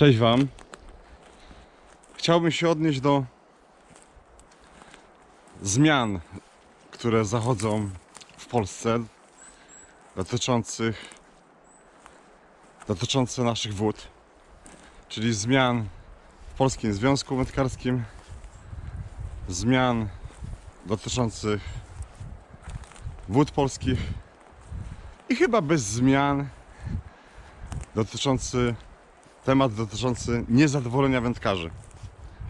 Cześć Wam. Chciałbym się odnieść do zmian, które zachodzą w Polsce dotyczących dotyczące naszych wód, czyli zmian w Polskim Związku Wędkarskim, zmian dotyczących wód polskich i chyba bez zmian dotyczący temat dotyczący niezadowolenia wędkarzy.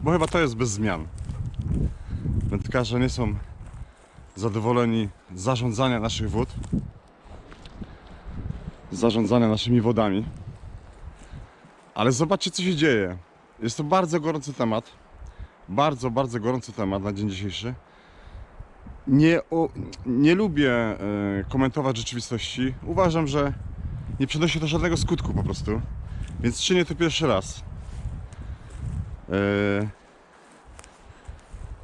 Bo chyba to jest bez zmian. Wędkarze nie są zadowoleni z zarządzania naszych wód, z zarządzania naszymi wodami. Ale zobaczcie, co się dzieje. Jest to bardzo gorący temat. Bardzo, bardzo gorący temat na dzień dzisiejszy. Nie, o, nie lubię e, komentować rzeczywistości. Uważam, że nie przynosi to żadnego skutku po prostu. Więc czynię to pierwszy raz. Eee,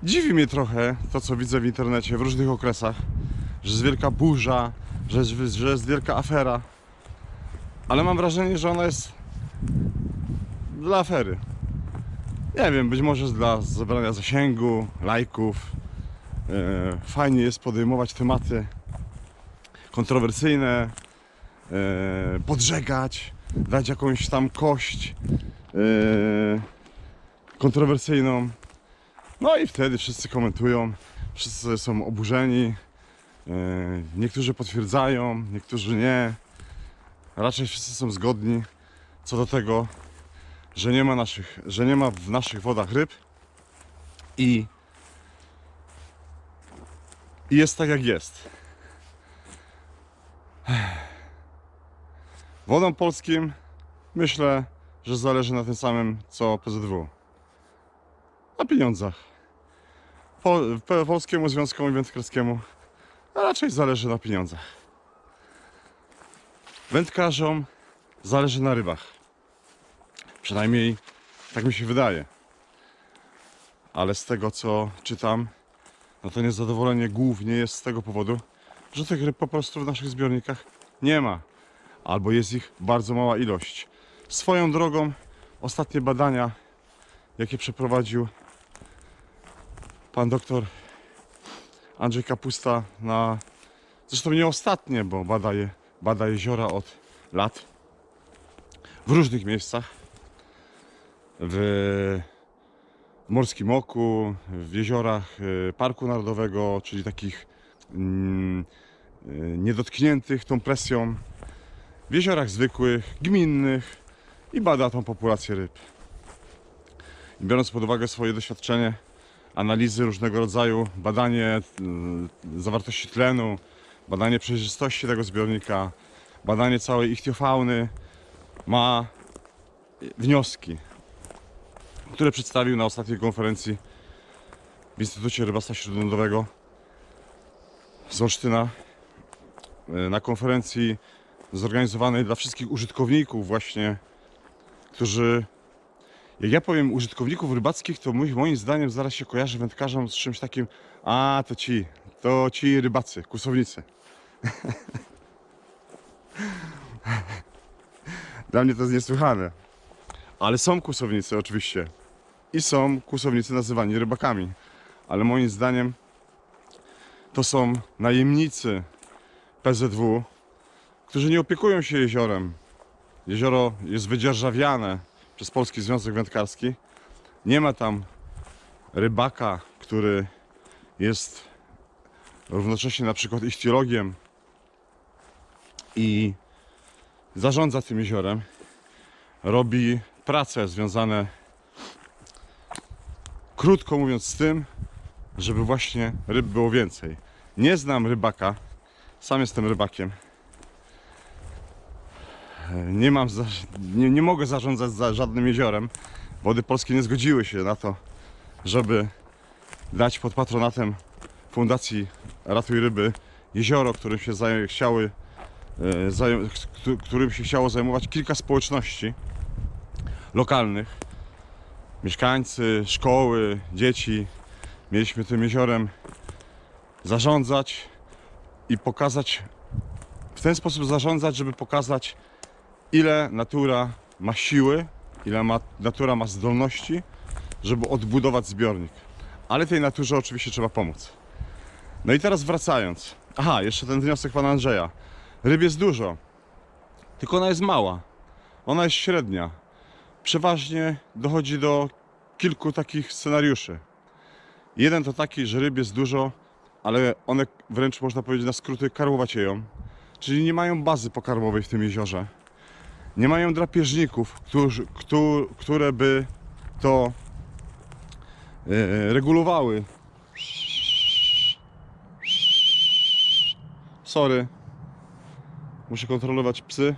Dziwi mnie trochę to, co widzę w internecie w różnych okresach, że jest wielka burza, że że jest wielka afera. Ale mam wrażenie, że ona jest dla afery. Nie wiem, być może dla zebrania zasięgu, lajków. Eee, Fajnie jest podejmować tematy kontrowersyjne, eee, podżegać, dać jakąś tam kość yy, kontrowersyjną. No i wtedy wszyscy komentują, wszyscy są oburzeni. Yy, niektórzy potwierdzają, niektórzy nie. Raczej wszyscy są zgodni co do tego, że nie ma naszych, że nie ma w naszych wodach ryb i, i jest tak jak jest. Wodom polskim myślę, że zależy na tym samym co PZW. Na pieniądzach. Po, Polskiemu Związkowi Wędkarskiemu raczej zależy na pieniądzach. Wędkarzom zależy na rybach. Przynajmniej tak mi się wydaje. Ale z tego co czytam, no to niezadowolenie głównie jest z tego powodu, że tych ryb po prostu w naszych zbiornikach nie ma albo jest ich bardzo mała ilość. Swoją drogą, ostatnie badania, jakie przeprowadził pan doktor Andrzej Kapusta na. Zresztą nie ostatnie, bo bada, je, bada jeziora od lat w różnych miejscach. W Morskim Oku, w jeziorach y, Parku Narodowego, czyli takich mm, y, niedotkniętych tą presją w jeziorach zwykłych, gminnych i bada tą populację ryb. I biorąc pod uwagę swoje doświadczenie, analizy różnego rodzaju, badanie y, zawartości tlenu, badanie przejrzystości tego zbiornika, badanie całej ichtiofauny, ma wnioski, które przedstawił na ostatniej konferencji w Instytucie Rybactwa Śródlądowego z Olsztyna. Y, Na konferencji zorganizowanej dla wszystkich użytkowników właśnie, którzy jak ja powiem użytkowników rybackich, to moim zdaniem zaraz się kojarzy wędkarzom z czymś takim a to ci, to ci rybacy, kusownicy. Dla mnie to jest niesłychane. Ale są kusownicy oczywiście. I są kusownicy nazywani rybakami. Ale moim zdaniem to są najemnicy PZW, którzy nie opiekują się jeziorem. Jezioro jest wydzierżawiane przez Polski Związek Wędkarski. Nie ma tam rybaka, który jest równocześnie na przykład ichtiologiem i zarządza tym jeziorem. Robi prace związane, krótko mówiąc, z tym, żeby właśnie ryb było więcej. Nie znam rybaka, sam jestem rybakiem nie mam, za, nie, nie mogę zarządzać za żadnym jeziorem. Wody polskie nie zgodziły się na to, żeby dać pod patronatem Fundacji Ratuj Ryby jezioro, którym się zaj- chciały, e, zaj- któ- którym się chciało zajmować kilka społeczności lokalnych. Mieszkańcy, szkoły, dzieci. Mieliśmy tym jeziorem zarządzać i pokazać, w ten sposób zarządzać, żeby pokazać ile natura ma siły ile ma, natura ma zdolności, żeby odbudować zbiornik. Ale tej naturze oczywiście trzeba pomóc. No i teraz wracając. Aha, jeszcze ten wniosek pana Andrzeja. Ryb jest dużo, tylko ona jest mała. Ona jest średnia. Przeważnie dochodzi do kilku takich scenariuszy. Jeden to taki, że ryb jest dużo, ale one wręcz można powiedzieć na skróty karłowacieją. Czyli nie mają bazy pokarmowej w tym jeziorze. Nie mają drapieżników, którzy, któ- które by to e, regulowały. Sorry. Muszę kontrolować psy.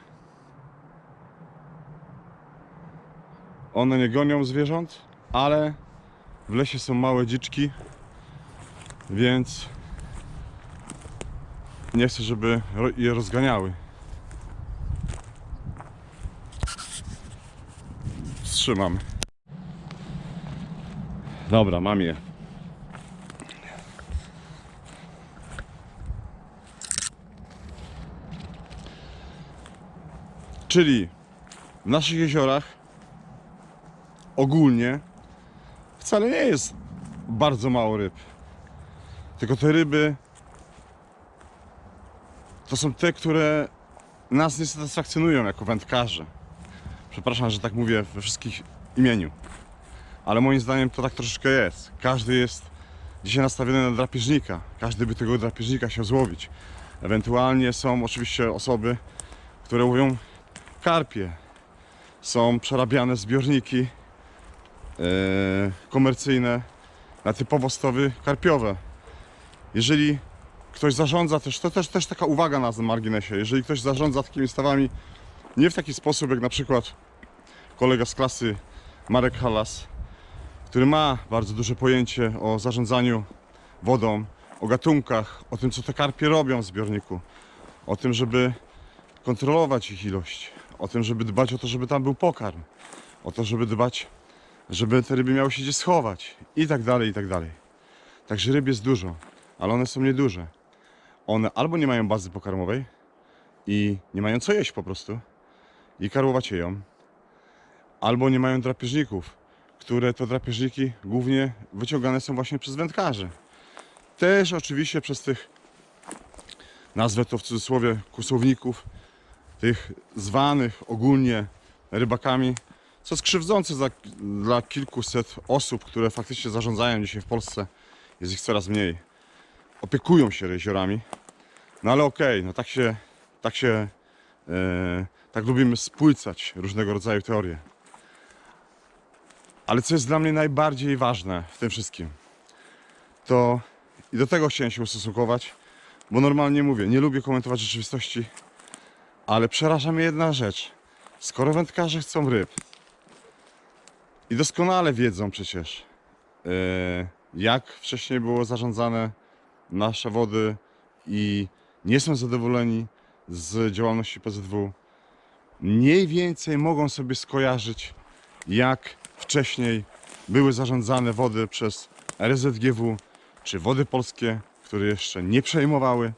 One nie gonią zwierząt, ale w lesie są małe dziczki, więc nie chcę, żeby je rozganiały. Wstrzymam. Dobra, mam je. Czyli w naszych jeziorach ogólnie wcale nie jest bardzo mało ryb. Tylko te ryby to są te, które nas nie satysfakcjonują jako wędkarzy. Przepraszam, że tak mówię we wszystkich imieniu. Ale moim zdaniem to tak troszeczkę jest. Każdy jest dzisiaj nastawiony na drapieżnika. Każdy by tego drapieżnika chciał złowić. Ewentualnie są oczywiście osoby, które łowią karpie. Są przerabiane zbiorniki e, komercyjne na typowo stowy karpiowe. Jeżeli ktoś zarządza też, to też, też taka uwaga na marginesie, jeżeli ktoś zarządza takimi stawami nie w taki sposób jak na przykład kolega z klasy Marek Halas, który ma bardzo duże pojęcie o zarządzaniu wodą, o gatunkach, o tym co te karpie robią w zbiorniku, o tym, żeby kontrolować ich ilość, o tym, żeby dbać o to, żeby tam był pokarm, o to, żeby dbać, żeby te ryby miały się gdzie schować i tak dalej, i tak dalej. Także ryb jest dużo, ale one są nieduże. One albo nie mają bazy pokarmowej i nie mają co jeść po prostu i karłowacieją, albo nie mają drapieżników, które to drapieżniki głównie wyciągane są właśnie przez wędkarzy. Też oczywiście przez tych, nazwę to w cudzysłowie, kusowników, tych zwanych ogólnie rybakami, co jest krzywdzące za, dla kilkuset osób, które faktycznie zarządzają dzisiaj w Polsce. Jest ich coraz mniej. Opiekują się jeziorami. No ale okej, no tak się, tak się, e, tak lubimy spłycać różnego rodzaju teorie. Ale co jest dla mnie najbardziej ważne w tym wszystkim, to i do tego chciałem się ustosunkować, bo normalnie mówię, nie lubię komentować rzeczywistości, ale przeraża mnie jedna rzecz. Skoro wędkarze chcą ryb i doskonale wiedzą przecież, e, jak wcześniej było zarządzane nasze wody i nie są zadowoleni z działalności PZW, mniej więcej mogą sobie skojarzyć, jak wcześniej były zarządzane wody przez RZGW czy wody polskie, które jeszcze nie przejmowały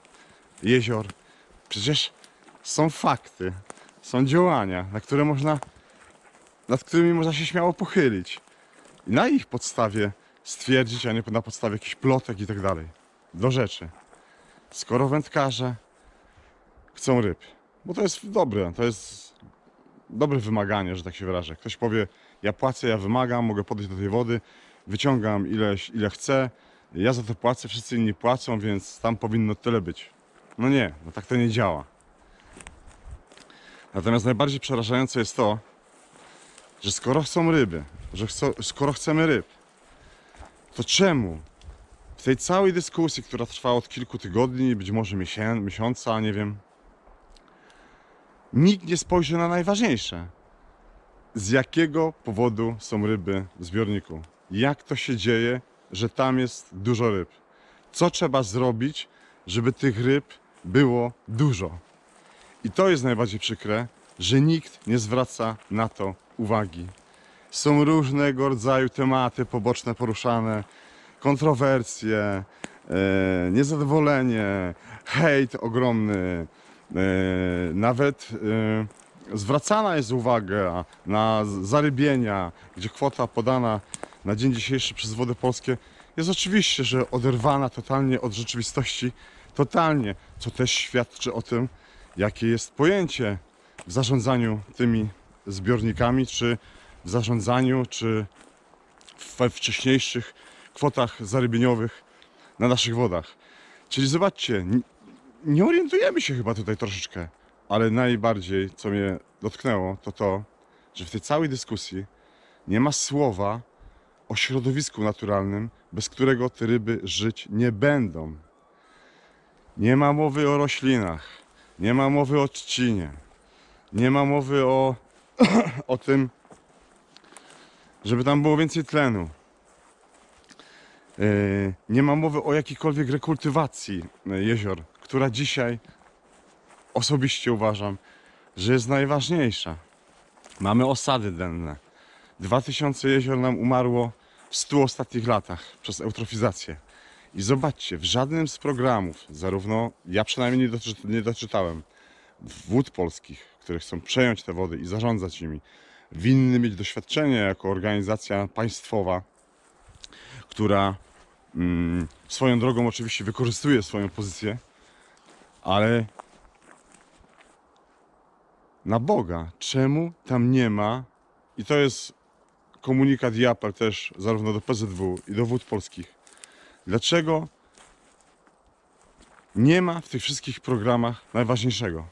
jezior. Przecież są fakty, są działania, na które można, nad którymi można się śmiało pochylić. I na ich podstawie stwierdzić, a nie na podstawie jakichś plotek i tak dalej. Do rzeczy. Skoro wędkarze chcą ryb, bo to jest dobre, to jest dobre wymaganie, że tak się wyrażę. Ktoś powie, ja płacę, ja wymagam, mogę podejść do tej wody, wyciągam ile, ile chcę, ja za to płacę, wszyscy inni płacą, więc tam powinno tyle być. No nie, no tak to nie działa. Natomiast najbardziej przerażające jest to, że skoro chcą ryby, że chcą, skoro chcemy ryb, to czemu w tej całej dyskusji, która trwa od kilku tygodni, być może miesiąca, nie wiem, nikt nie spojrzy na najważniejsze. Z jakiego powodu są ryby w zbiorniku? Jak to się dzieje, że tam jest dużo ryb? Co trzeba zrobić, żeby tych ryb było dużo? I to jest najbardziej przykre, że nikt nie zwraca na to uwagi. Są różnego rodzaju tematy poboczne poruszane, kontrowersje, e, niezadowolenie, hejt ogromny, e, nawet zwracana jest uwaga na zarybienia, gdzie kwota podana na dzień dzisiejszy przez Wody Polskie jest oczywiście, że oderwana totalnie od rzeczywistości, totalnie, co też świadczy o tym, jakie jest pojęcie w zarządzaniu tymi zbiornikami, czy w zarządzaniu, czy we wcześniejszych kwotach zarybieniowych na naszych wodach. Czyli zobaczcie, nie orientujemy się chyba tutaj troszeczkę, ale najbardziej, co mnie dotknęło, to to, że w tej całej dyskusji nie ma słowa o środowisku naturalnym, bez którego te ryby żyć nie będą. Nie ma mowy o roślinach, nie ma mowy o trzcinie, nie ma mowy o, o tym, żeby tam było więcej tlenu. Yy, Nie ma mowy o jakiejkolwiek rekultywacji jezior, która dzisiaj osobiście uważam, że jest najważniejsza. Mamy osady denne. 2000 jezior nam umarło w 100 ostatnich latach przez eutrofizację. I zobaczcie, w żadnym z programów, zarówno ja przynajmniej nie, doczy, nie doczytałem, wód polskich, które chcą przejąć te wody i zarządzać nimi, winny mieć doświadczenie jako organizacja państwowa, która mm, swoją drogą oczywiście wykorzystuje swoją pozycję, ale na Boga, czemu tam nie ma, i to jest komunikat i apel też zarówno do PZW i do wód polskich, dlaczego nie ma w tych wszystkich programach najważniejszego?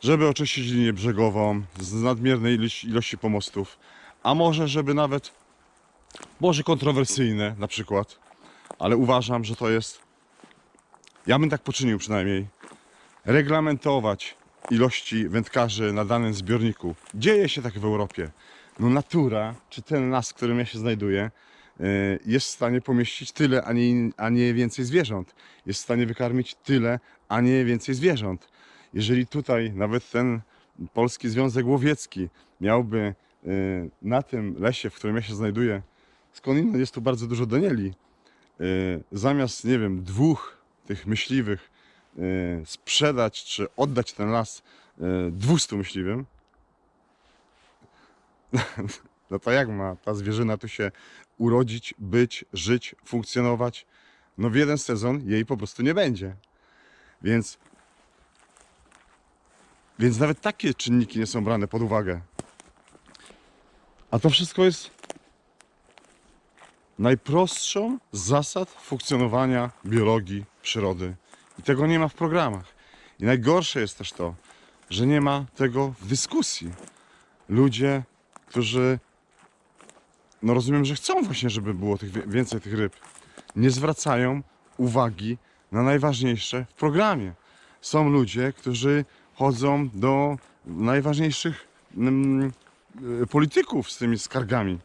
Żeby oczyścić linię brzegową z nadmiernej ilości, pomostów, a może żeby nawet, może kontrowersyjne na przykład, ale uważam, że to jest, ja bym tak poczynił przynajmniej, reglamentować ilości wędkarzy na danym zbiorniku. Dzieje się tak w Europie. No natura, czy ten las, w którym ja się znajduję, y, jest w stanie pomieścić tyle, a nie, a nie więcej zwierząt. Jest w stanie wykarmić tyle, a nie więcej zwierząt. Jeżeli tutaj nawet ten Polski Związek Łowiecki miałby y, na tym lesie, w którym ja się znajduję, skądinąd jest tu bardzo dużo danieli, y, zamiast, nie wiem, dwóch tych myśliwych sprzedać czy oddać ten las y, 200 myśliwym, no to jak ma ta zwierzyna tu się urodzić, być, żyć, funkcjonować? No w jeden sezon jej po prostu nie będzie. Więc, więc nawet takie czynniki nie są brane pod uwagę. A to wszystko jest najprostszą zasad funkcjonowania biologii przyrody. I tego nie ma w programach. I najgorsze jest też to, że nie ma tego w dyskusji. Ludzie, którzy, no rozumiem, że chcą właśnie, żeby było tych, więcej tych ryb, nie zwracają uwagi na najważniejsze w programie. Są ludzie, którzy chodzą do najważniejszych mm, y, polityków z tymi skargami.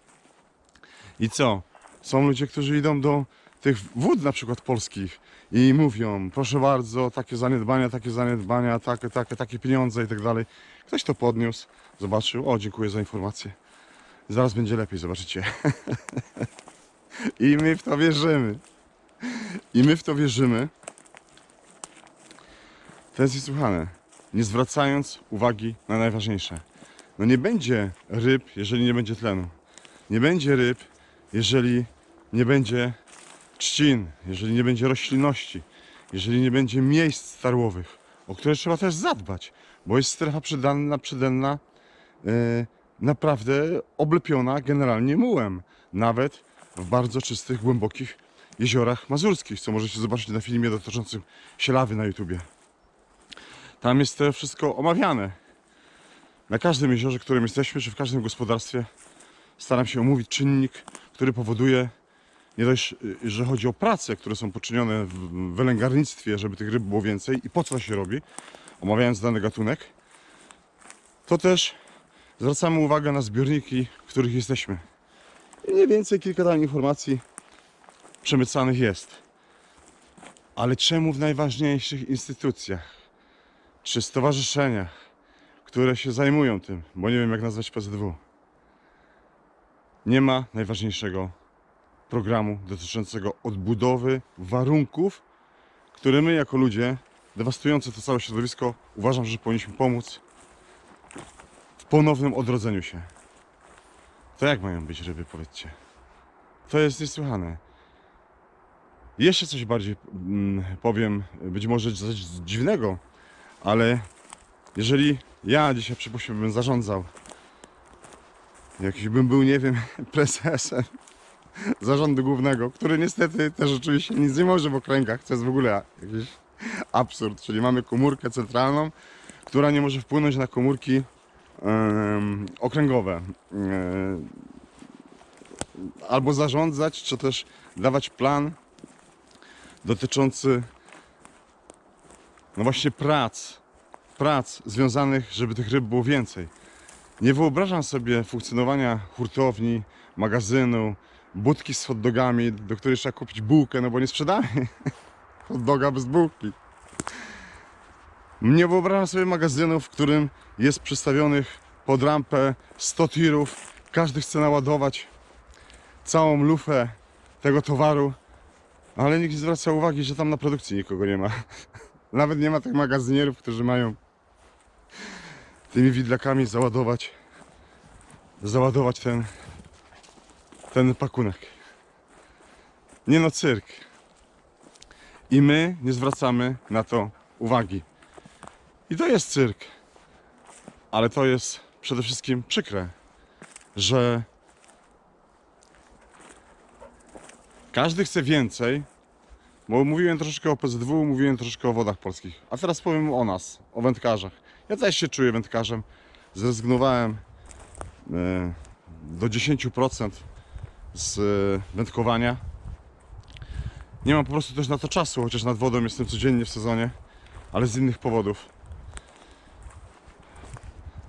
I co? Są ludzie, którzy idą do tych wód na przykład polskich i mówią, proszę bardzo, takie zaniedbania, takie zaniedbania, takie, takie, takie pieniądze i tak dalej. Ktoś to podniósł, zobaczył, o dziękuję za informację. Zaraz będzie lepiej, zobaczycie. I my w to wierzymy. I my w to wierzymy. To jest niesłychane. Nie zwracając uwagi na najważniejsze. No nie będzie ryb, jeżeli nie będzie tlenu. Nie będzie ryb, jeżeli nie będzie trzcin, jeżeli nie będzie roślinności, jeżeli nie będzie miejsc starłowych, o które trzeba też zadbać, bo jest strefa przydanna, przydenna, e, naprawdę oblepiona generalnie mułem, nawet w bardzo czystych, głębokich jeziorach mazurskich, co możecie zobaczyć na filmie dotyczącym sielawy na YouTubie. Tam jest to wszystko omawiane. Na każdym jeziorze, którym jesteśmy, czy w każdym gospodarstwie staram się omówić czynnik, który powoduje nie dość, y, że chodzi o prace, które są poczynione w wylęgarnictwie, żeby tych ryb było więcej i po co się robi, omawiając dany gatunek, to też zwracamy uwagę na zbiorniki, w których jesteśmy. Mniej więcej kilka tam informacji przemycanych jest. Ale czemu w najważniejszych instytucjach czy stowarzyszeniach, które się zajmują tym, bo nie wiem jak nazwać PZW, nie ma najważniejszego programu dotyczącego odbudowy warunków, które my jako ludzie dewastujący to całe środowisko uważam, że powinniśmy pomóc w ponownym odrodzeniu się. To jak mają być ryby, powiedzcie? To jest niesłychane. Jeszcze coś bardziej mm, powiem, być może coś dziwnego, ale jeżeli ja dzisiaj przypuśćmy bym zarządzał, jakiś bym był, nie wiem, prezesem zarządu głównego, który niestety też oczywiście nic nie może w okręgach, co jest w ogóle jakiś absurd, czyli mamy komórkę centralną, która nie może wpłynąć na komórki em, okręgowe. Em, albo zarządzać, czy też dawać plan dotyczący no właśnie prac, prac związanych, żeby tych ryb było więcej. Nie wyobrażam sobie funkcjonowania hurtowni, magazynu, budki z hot dogami, do której trzeba kupić bułkę, no bo nie sprzedamy hot doga bez bułki. Nie wyobrażam sobie magazynu, w którym jest przystawionych pod rampę 100 tirów, każdy chce naładować całą lufę tego towaru, ale nikt nie zwraca uwagi, że tam na produkcji nikogo nie ma. Nawet nie ma tych magazynierów, którzy mają tymi widlakami załadować załadować ten ten pakunek. Nie no, cyrk. I my nie zwracamy na to uwagi. I to jest cyrk. Ale to jest przede wszystkim przykre, że każdy chce więcej, bo mówiłem troszeczkę o PZW, mówiłem troszeczkę o wodach polskich. A teraz powiem o nas, o wędkarzach. Ja też się czuję wędkarzem. Zrezygnowałem e, do 10% z e, wędkowania. Nie mam po prostu też na to czasu, chociaż nad wodą jestem codziennie w sezonie, ale z innych powodów.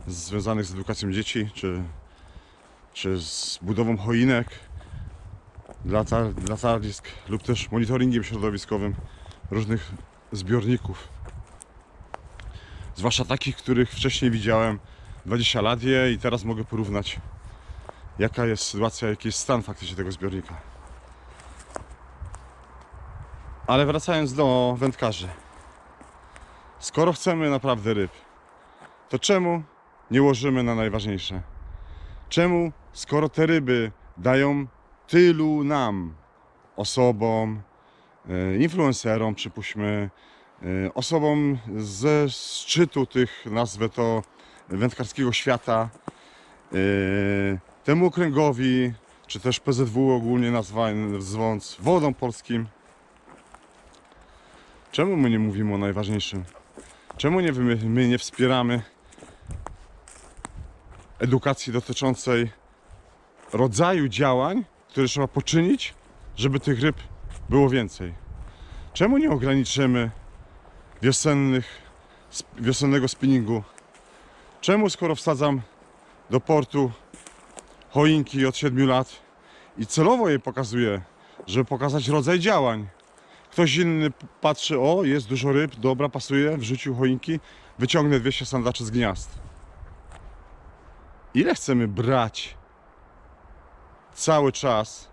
Związanych z edukacją dzieci, czy, czy z budową choinek dla, dla tarlisk, lub też monitoringiem środowiskowym różnych zbiorników. Zwłaszcza takich, których wcześniej widziałem 20 lat je i teraz mogę porównać jaka jest sytuacja, jaki jest stan faktycznie tego zbiornika. Ale wracając do wędkarzy. Skoro chcemy naprawdę ryb, to czemu nie łożymy na najważniejsze? Czemu, skoro te ryby dają tylu nam, osobom, e, influencerom, przypuśćmy, e, osobom ze szczytu tych, nazwę to, wędkarskiego świata, e, temu okręgowi, czy też PZW ogólnie nazywając wodą polskim. Czemu my nie mówimy o najważniejszym? Czemu nie, my, my nie wspieramy edukacji dotyczącej rodzaju działań, które trzeba poczynić, żeby tych ryb było więcej? Czemu nie ograniczymy wiosennych, wiosennego spinningu? Czemu skoro wsadzam do portu choinki od 7 lat i celowo je pokazuję, żeby pokazać rodzaj działań. Ktoś inny patrzy, o jest dużo ryb, dobra, pasuje, wrzucił choinki, wyciągnę 200 sandaczy z gniazd. Ile chcemy brać cały czas?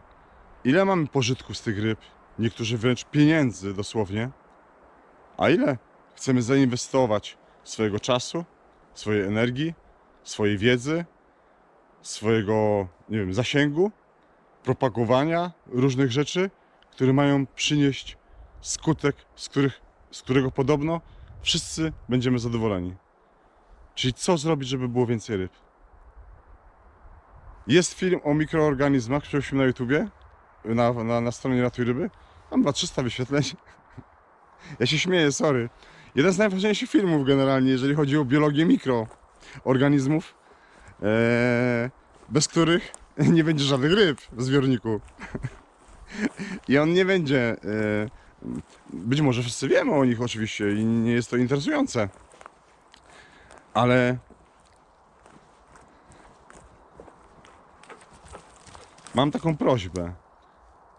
Ile mamy pożytku z tych ryb? Niektórzy wręcz pieniędzy dosłownie. A ile chcemy zainwestować swojego czasu, swojej energii, swojej wiedzy, swojego, nie wiem, zasięgu, propagowania różnych rzeczy, które mają przynieść skutek, z, których, z którego podobno wszyscy będziemy zadowoleni. Czyli co zrobić, żeby było więcej ryb? Jest film o mikroorganizmach, przeprosił na YouTubie, na, na, na stronie Ratuj Ryby. Mam chyba 300 wyświetleń. Ja się śmieję, sorry. Jeden z najważniejszych filmów generalnie, jeżeli chodzi o biologię mikroorganizmów bez których nie będzie żadnych ryb w zbiorniku. I on nie będzie. e, Być może wszyscy wiemy o nich oczywiście i nie jest to interesujące. Ale mam taką prośbę.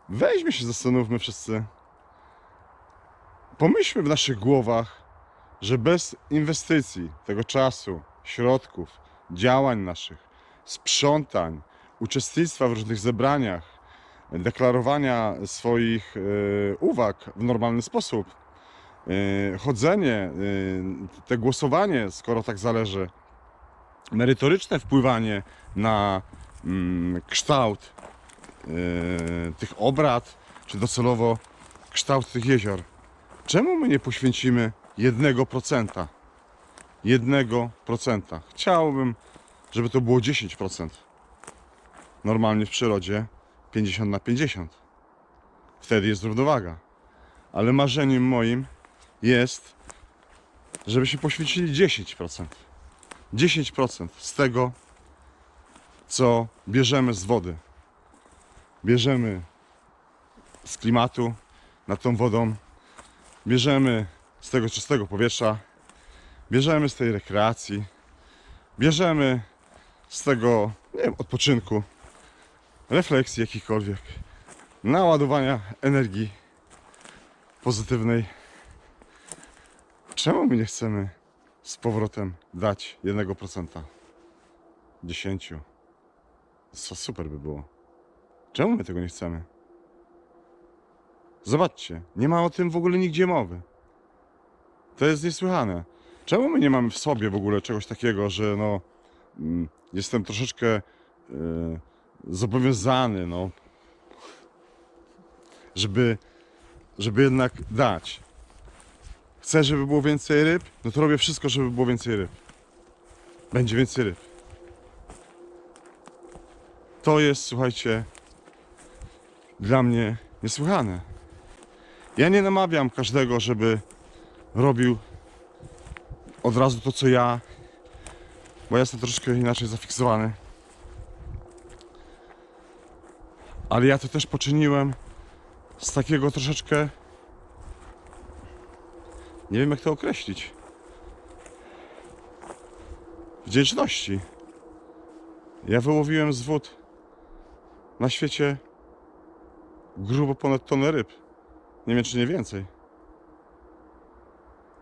Weźmy się, zastanówmy wszyscy. Pomyślmy w naszych głowach, że bez inwestycji, tego czasu, środków, działań naszych, sprzątań, uczestnictwa w różnych zebraniach, deklarowania swoich e, uwag w normalny sposób, e, chodzenie, e, te głosowanie, skoro tak zależy, merytoryczne wpływanie na mm, kształt tych obrad, czy docelowo kształt tych jezior. Czemu my nie poświęcimy jednego procenta? Jednego procenta. Chciałbym, żeby to było 10%. Normalnie w przyrodzie 50 na 50. Wtedy jest równowaga. Ale marzeniem moim jest, żebyśmy poświęcili 10%. 10% z tego, co bierzemy z wody. Bierzemy z klimatu nad tą wodą, bierzemy z tego czystego powietrza, bierzemy z tej rekreacji, bierzemy z tego, nie wiem, odpoczynku, refleksji jakichkolwiek, naładowania energii pozytywnej. Czemu my nie chcemy z powrotem dać 1%? 10. Co super by było. Czemu my tego nie chcemy? Zobaczcie, nie ma o tym w ogóle nigdzie mowy. To jest niesłychane. Czemu my nie mamy w sobie w ogóle czegoś takiego, że no mm, jestem troszeczkę y, zobowiązany, no żeby, żeby jednak dać. Chcę, żeby było więcej ryb, no to robię wszystko, żeby było więcej ryb. Będzie więcej ryb. To jest, słuchajcie, dla mnie niesłychane. Ja nie namawiam każdego, żeby robił od razu to, co ja, bo ja jestem troszkę inaczej zafiksowany. Ale ja to też poczyniłem z takiego troszeczkę. Nie wiem, jak to określić. Wdzięczności. Ja wyłowiłem z wód na świecie grubo ponad tonę ryb. Nie wiem, czy nie więcej.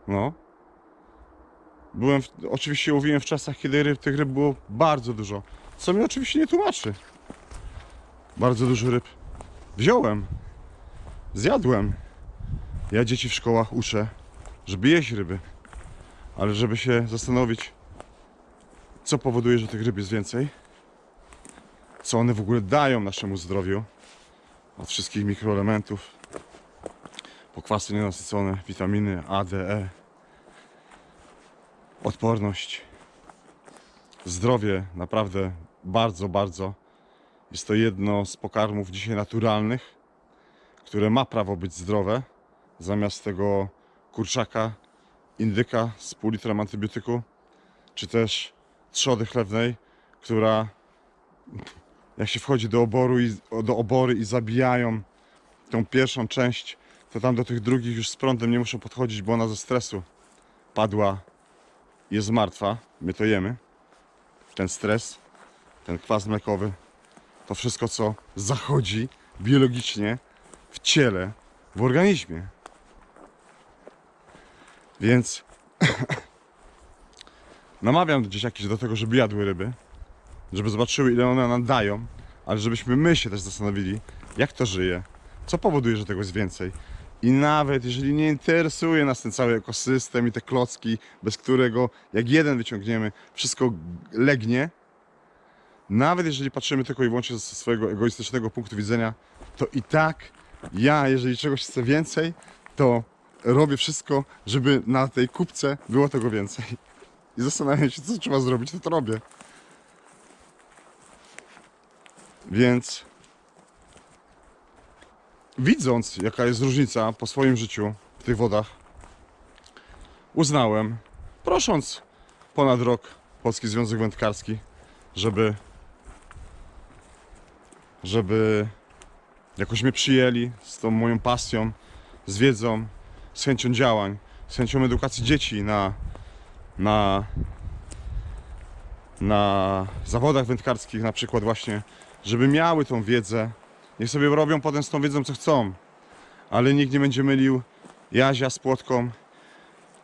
No. Byłem, w, oczywiście łowiłem w czasach, kiedy ryb, tych ryb było bardzo dużo. Co mi oczywiście nie tłumaczy. Bardzo dużo ryb. Wziąłem. Zjadłem. Ja dzieci w szkołach uczę, żeby jeść ryby. Ale żeby się zastanowić, co powoduje, że tych ryb jest więcej. Co one w ogóle dają naszemu zdrowiu. Od wszystkich mikroelementów. Pokwasy nienasycone, witaminy A, D, E. Odporność. Zdrowie naprawdę bardzo, bardzo. Jest to jedno z pokarmów dzisiaj naturalnych, które ma prawo być zdrowe. Zamiast tego kurczaka, indyka z pół litrem antybiotyku, czy też trzody chlewnej, która jak się wchodzi do oboru i, do obory i zabijają tą pierwszą część, to tam do tych drugich już z prądem nie muszą podchodzić, bo ona ze stresu padła jest martwa. My to jemy. Ten stres, ten kwas mlekowy, to wszystko, co zachodzi biologicznie w ciele, w organizmie. Więc namawiam dzieciaki do tego, żeby jadły ryby, żeby zobaczyły, ile one nam dają, ale żebyśmy my się też zastanowili, jak to żyje, co powoduje, że tego jest więcej. I nawet jeżeli nie interesuje nas ten cały ekosystem i te klocki, bez którego jak jeden wyciągniemy, wszystko legnie, nawet jeżeli patrzymy tylko i wyłącznie ze swojego egoistycznego punktu widzenia, to i tak ja, jeżeli czegoś chcę więcej, to robię wszystko, żeby na tej kupce było tego więcej. I zastanawiam się, co trzeba zrobić, to to robię. Więc widząc, jaka jest różnica po swoim życiu w tych wodach, uznałem, prosząc ponad rok Polski Związek Wędkarski, żeby żeby jakoś mnie przyjęli z tą moją pasją, z wiedzą, z chęcią działań, z chęcią edukacji dzieci na, na, na zawodach wędkarskich na przykład właśnie, żeby miały tą wiedzę. Niech sobie robią potem z tą wiedzą co chcą, ale nikt nie będzie mylił jazia z płotką.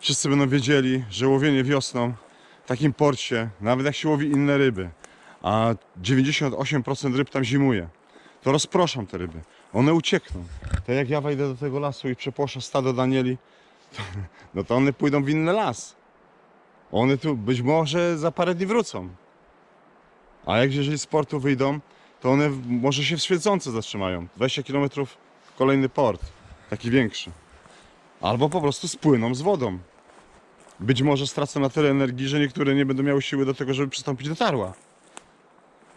Wszyscy będą wiedzieli, że łowienie wiosną w takim porcie, nawet jak się łowi inne ryby, a 98% ryb tam zimuje, to rozproszą te ryby. One uciekną. Tak jak ja wejdę do tego lasu i przepłoszę stado Danieli, to, no to one pójdą w inny las. One tu być może za parę dni wrócą. A jak jeżeli z portu wyjdą, to one może się w Świecące zatrzymają. 20 km kolejny port, taki większy. Albo po prostu spłyną z wodą. Być może stracą na tyle energii, że niektóre nie będą miały siły do tego, żeby przystąpić do tarła.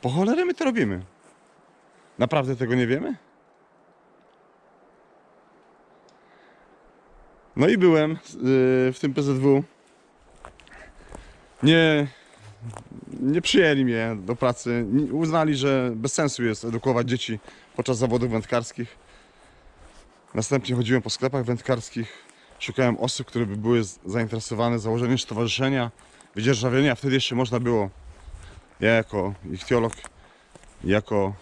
Po cholerę my to robimy. Naprawdę tego nie wiemy? No i byłem yy, w tym PZW. Nie, nie przyjęli mnie do pracy. Uznali, że bez sensu jest edukować dzieci podczas zawodów wędkarskich. Następnie chodziłem po sklepach wędkarskich. Szukałem osób, które by były zainteresowane założeniem stowarzyszenia wydzierżawienia. Wtedy jeszcze można było. Ja jako ichtiolog, jako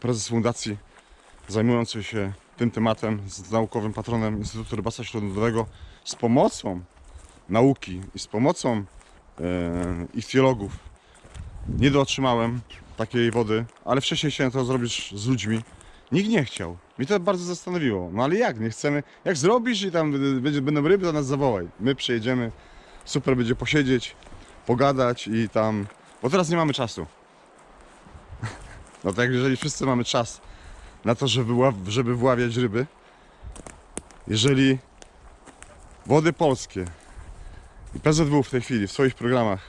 prezes fundacji zajmujący się tym tematem z naukowym patronem Instytutu Rybactwa Śródlądowego z pomocą nauki i z pomocą ichtiologów nie dotrzymałem takiej wody, ale wcześniej chciałem to zrobić z ludźmi. Nikt nie chciał. Mnie to bardzo zastanowiło. No ale jak? Nie chcemy. Jak zrobisz i tam będzie, będą ryby, to nas zawołaj. My przyjedziemy, super będzie posiedzieć, pogadać i tam. Bo teraz nie mamy czasu. No tak, jeżeli wszyscy mamy czas na to, żeby, żeby wławiać ryby, jeżeli wody polskie PZW w tej chwili w swoich programach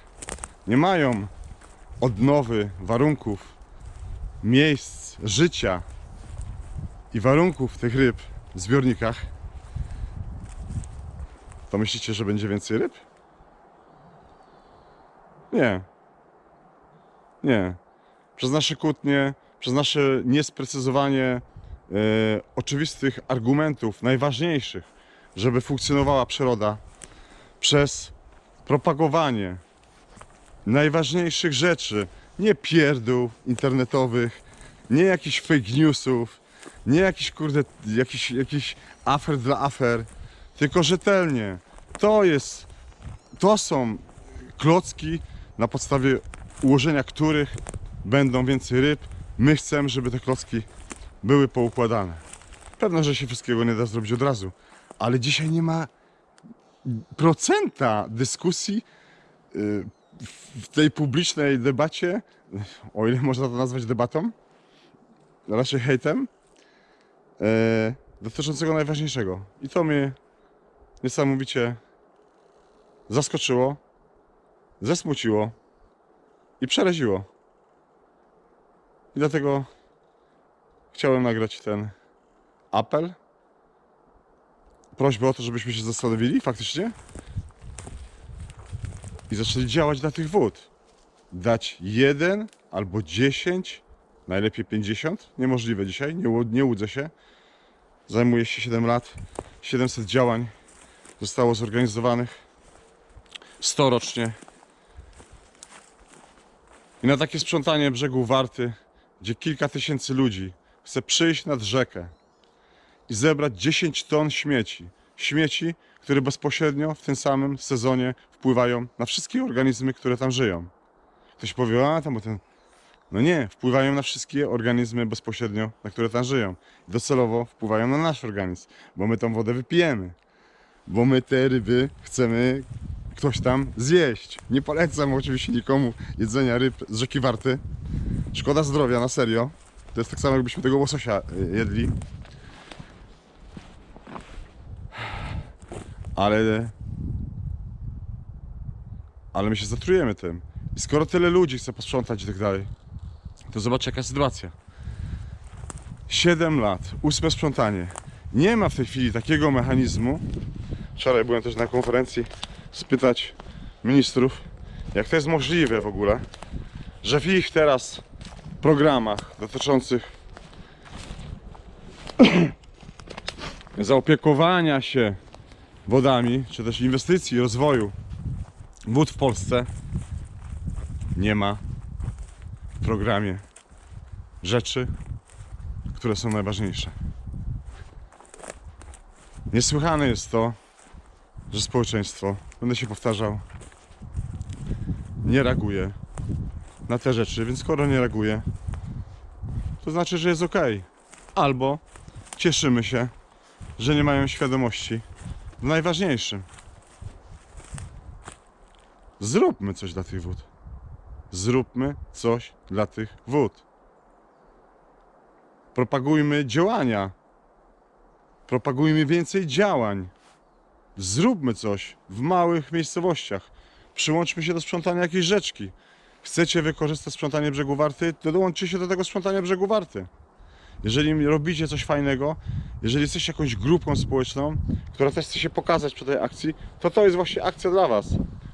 nie mają odnowy warunków, miejsc życia i warunków tych ryb w zbiornikach, to myślicie, że będzie więcej ryb? Nie. Nie. Przez nasze kłótnie, przez nasze niesprecyzowanie e, oczywistych argumentów, najważniejszych, żeby funkcjonowała przyroda, przez propagowanie najważniejszych rzeczy, nie pierdół internetowych, nie jakichś fake newsów, nie jakichś kurde, jakichś, jakichś afer dla afer, tylko rzetelnie. To jest, to są klocki, na podstawie ułożenia których będą więcej ryb. My chcemy, żeby te klocki były poukładane. Pewno, że się wszystkiego nie da zrobić od razu, ale dzisiaj nie ma procenta dyskusji y, w tej publicznej debacie, o ile można to nazwać debatą, raczej hejtem, e, dotyczącego najważniejszego. I to mnie niesamowicie zaskoczyło, zasmuciło i przeraziło. I dlatego chciałem nagrać ten apel. Prośbę o to, żebyśmy się zastanowili faktycznie i zaczęli działać dla tych wód. Dać jeden albo 10, najlepiej 50. Niemożliwe dzisiaj, nie, nie łudzę się. Zajmuję się 7 lat. 700 działań zostało zorganizowanych. 100 rocznie. I na takie sprzątanie brzegu Warty, gdzie kilka tysięcy ludzi chce przyjść nad rzekę i zebrać 10 ton śmieci. Śmieci, które bezpośrednio w tym samym sezonie wpływają na wszystkie organizmy, które tam żyją. Ktoś powie, a tam bo ten. No nie, wpływają na wszystkie organizmy bezpośrednio, na które tam żyją. Docelowo wpływają na nasz organizm, bo my tą wodę wypijemy. Bo my te ryby chcemy ktoś tam zjeść. Nie polecam oczywiście nikomu jedzenia ryb z rzeki Warty. Szkoda zdrowia, na serio. To jest tak samo, jakbyśmy tego łososia y, jedli. Ale. Ale my się zatrujemy tym. I skoro tyle ludzi chce posprzątać i tak dalej, to zobacz jaka sytuacja. 7 lat, ósme sprzątanie. Nie ma w tej chwili takiego mechanizmu. Wczoraj byłem też na konferencji spytać ministrów, jak to jest możliwe w ogóle, że w ich teraz programach dotyczących zaopiekowania się wodami, czy też inwestycji, rozwoju wód w Polsce nie ma w programie rzeczy, które są najważniejsze. Niesłychane jest to, że społeczeństwo, będę się powtarzał, nie reaguje na te rzeczy, więc skoro nie reaguje, to znaczy, że jest ok. Albo cieszymy się, że nie mają świadomości w najważniejszym. Zróbmy coś dla tych wód. Zróbmy coś dla tych wód. Propagujmy działania. Propagujmy więcej działań. Zróbmy coś w małych miejscowościach. Przyłączmy się do sprzątania jakiejś rzeczki. Chcecie wykorzystać sprzątanie brzegu Warty, to dołączcie się do tego sprzątania brzegu Warty. Jeżeli robicie coś fajnego, jeżeli jesteście jakąś grupą społeczną, która też chce się pokazać przy tej akcji, to to jest właśnie akcja dla Was,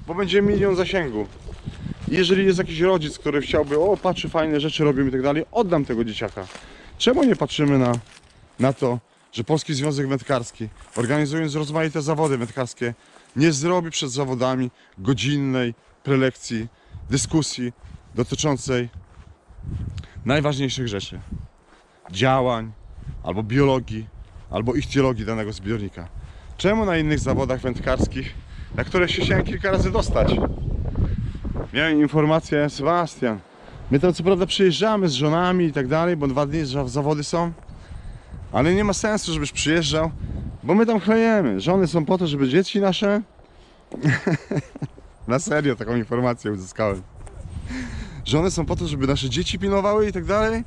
bo będzie milion zasięgu. Jeżeli jest jakiś rodzic, który chciałby, o patrzy fajne rzeczy robią i tak dalej, oddam tego dzieciaka. Czemu nie patrzymy na, na to, że Polski Związek Wędkarski, organizując rozmaite zawody wędkarskie, nie zrobi przed zawodami godzinnej prelekcji, dyskusji dotyczącej najważniejszych rzeczy. Działań, albo biologii, albo ichtiologii danego zbiornika. Czemu na innych zawodach wędkarskich, na które się chciałem kilka razy dostać, miałem informację, Sebastian, my tam co prawda przyjeżdżamy z żonami i tak dalej, bo dwa dni za- zawody są, ale nie ma sensu, żebyś przyjeżdżał, bo my tam chlejemy. Żony są po to, żeby dzieci nasze... Na serio taką informację uzyskałem. Żony są po to, żeby nasze dzieci pilnowały i tak dalej,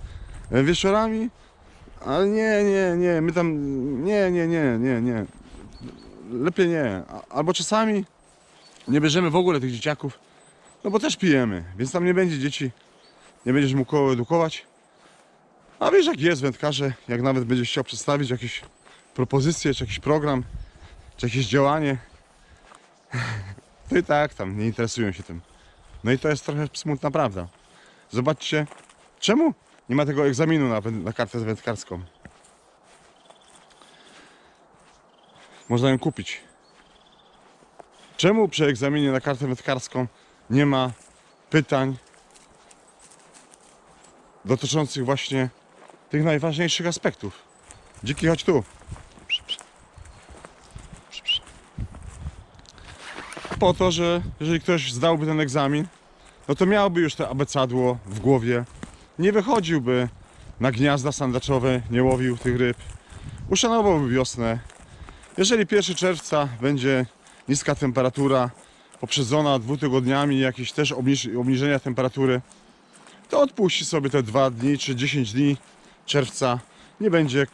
wieczorami, ale nie, nie, nie, my tam, nie, nie, nie, nie, nie. Lepiej nie. Albo czasami nie bierzemy w ogóle tych dzieciaków, no bo też pijemy, więc tam nie będzie dzieci, nie będziesz mógł edukować. A wiesz jak jest wędkarze, jak nawet będziesz chciał przedstawić jakieś propozycje, czy jakiś program, czy jakieś działanie, to i tak tam nie interesują się tym. No i to jest trochę smutna prawda. Zobaczcie, czemu nie ma tego egzaminu na, na kartę wędkarską. Można ją kupić. Czemu przy egzaminie na kartę wędkarską nie ma pytań dotyczących właśnie tych najważniejszych aspektów? Dziki, chodź tu. Po to, że jeżeli ktoś zdałby ten egzamin, no to miałby już to abecadło w głowie, nie wychodziłby na gniazda sandaczowe, nie łowił tych ryb, uszanowałby wiosnę. Jeżeli 1 czerwca będzie niska temperatura, poprzedzona dwutygodniami jakieś też obniż- obniżenia temperatury, to odpuści sobie te 2 dni czy 10 dni czerwca, nie będzie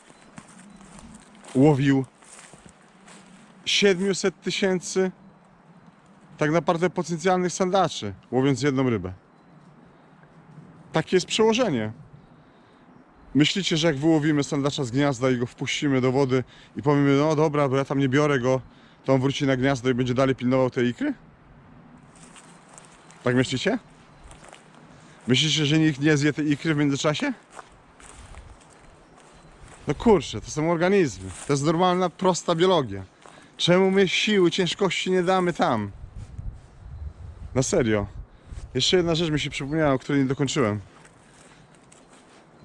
łowił 700 tysięcy tak naprawdę potencjalnych sandaczy, łowiąc jedną rybę. Takie jest przełożenie. Myślicie, że jak wyłowimy sandacza z gniazda i go wpuścimy do wody i powiemy, no dobra, bo ja tam nie biorę go, to on wróci na gniazdo i będzie dalej pilnował tej ikry? Tak myślicie? Myślicie, że nikt nie zje tej ikry w międzyczasie? No kurczę, to są organizmy. To jest normalna, prosta biologia. Czemu my siły, ciężkości nie damy tam? Na serio. Jeszcze jedna rzecz mi się przypomniała, o której nie dokończyłem.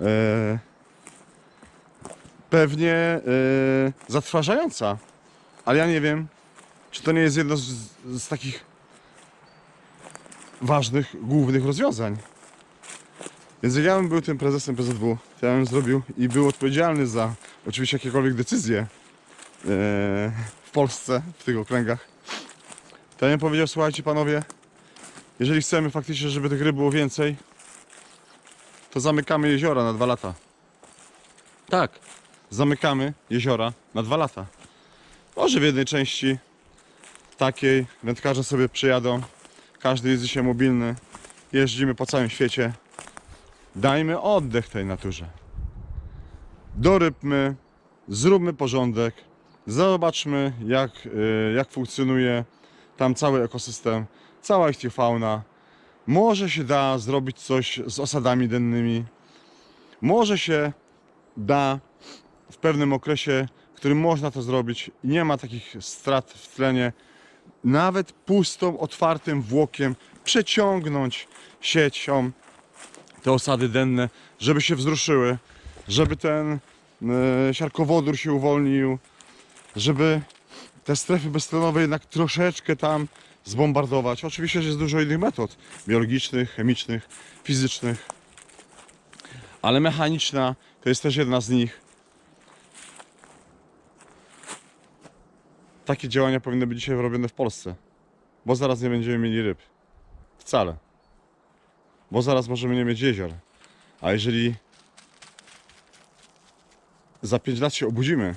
Eee, pewnie eee, zatrważająca, ale ja nie wiem, czy to nie jest jedno z, z takich ważnych, głównych rozwiązań. Więc jak ja bym był tym prezesem PZW, to ja bym zrobił i był odpowiedzialny za oczywiście jakiekolwiek decyzje eee, w Polsce, w tych okręgach, to ja bym powiedział, słuchajcie panowie, jeżeli chcemy faktycznie, żeby tych ryb było więcej, to zamykamy jeziora na dwa lata. Tak, zamykamy jeziora na dwa lata. Może w jednej części takiej wędkarze sobie przyjadą, każdy jest dzisiaj mobilny, jeździmy po całym świecie. Dajmy oddech tej naturze. Dorybmy, zróbmy porządek, zobaczmy jak, y, jak funkcjonuje tam cały ekosystem, cała ichtiofauna. Może się da zrobić coś z osadami dennymi. Może się da w pewnym okresie, w którym można to zrobić i nie ma takich strat w tlenie, nawet pustą, otwartym włokiem przeciągnąć siecią te osady denne, żeby się wzruszyły, żeby ten e, siarkowodór się uwolnił, żeby te strefy beztlenowe jednak troszeczkę tam zbombardować. Oczywiście jest dużo innych metod biologicznych, chemicznych, fizycznych, ale mechaniczna to jest też jedna z nich. Takie działania powinny być dzisiaj robione w Polsce, bo zaraz nie będziemy mieli ryb. Wcale. Bo zaraz możemy nie mieć jezior. A jeżeli za 5 lat się obudzimy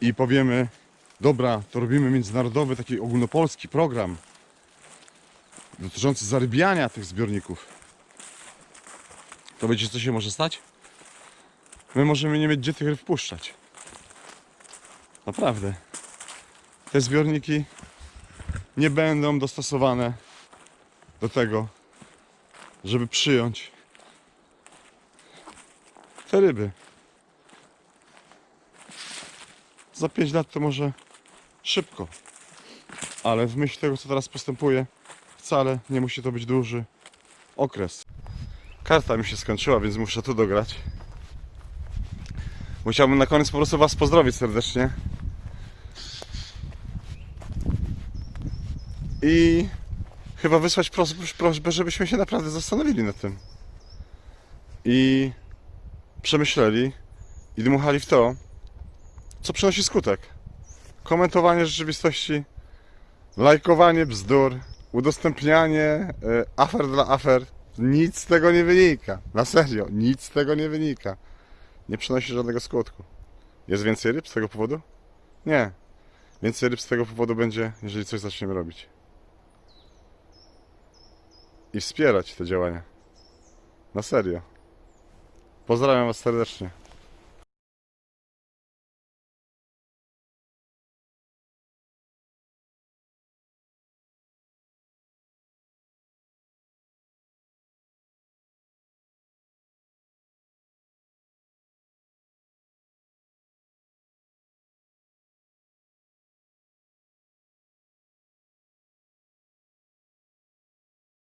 i powiemy, dobra, to robimy międzynarodowy, taki ogólnopolski program dotyczący zarybiania tych zbiorników, to wiecie co się może stać? My możemy nie mieć gdzie tych ryb wpuszczać. Naprawdę. Te zbiorniki nie będą dostosowane do tego, żeby przyjąć te ryby. Za 5 lat to może szybko, ale w myśl tego, co teraz postępuje, wcale nie musi to być duży okres. Karta mi się skończyła, więc muszę tu dograć. Musiałbym na koniec po prostu Was pozdrowić serdecznie. I chyba wysłać prośbę, żebyśmy się naprawdę zastanowili nad tym. I przemyśleli i dmuchali w to, co przynosi skutek. Komentowanie rzeczywistości, lajkowanie bzdur, udostępnianie e, afer dla afer. Nic z tego nie wynika. Na serio, nic z tego nie wynika. Nie przynosi żadnego skutku. Jest więcej ryb z tego powodu? Nie. Więcej ryb z tego powodu będzie, jeżeli coś zaczniemy robić. I wspierać te działania. Na serio. Pozdrawiam Was serdecznie.